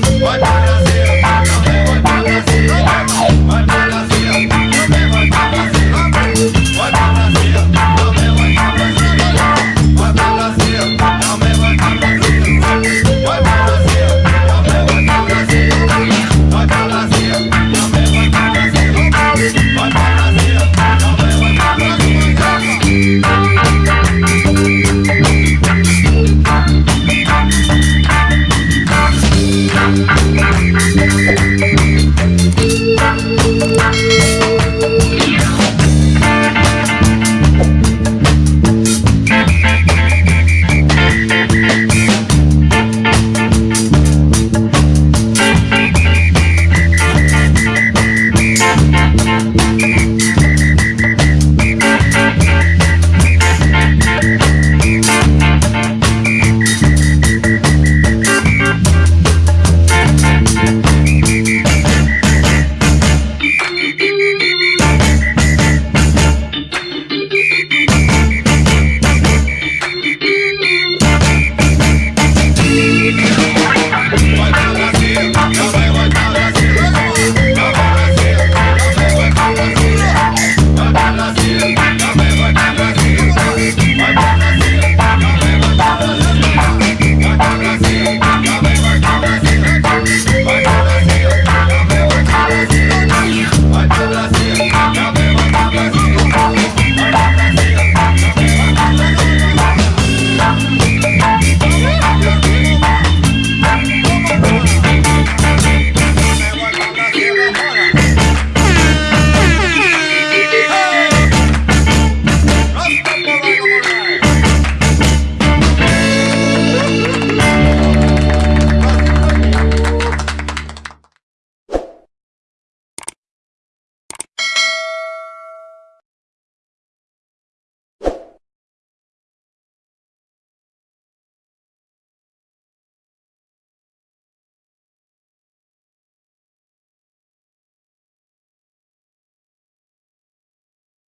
What?